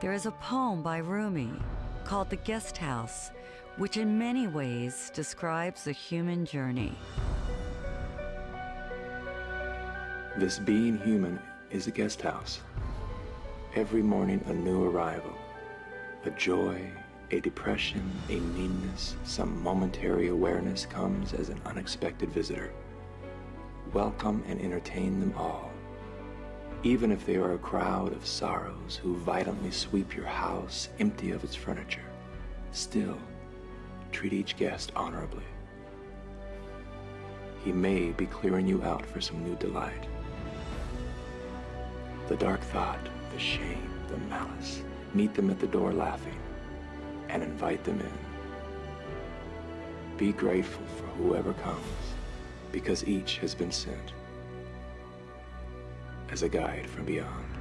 There is a poem by Rumi called The Guest House, which in many ways describes the human journey. This being human is a guest house. Every morning a new arrival, a joy, a depression, a meanness, some momentary awareness comes as an unexpected visitor. Welcome and entertain them all. Even if they are a crowd of sorrows who violently sweep your house empty of its furniture, still treat each guest honorably. He may be clearing you out for some new delight. The dark thought, the shame, the malice, meet them at the door laughing and invite them in. Be grateful for whoever comes because each has been sent as a guide from beyond.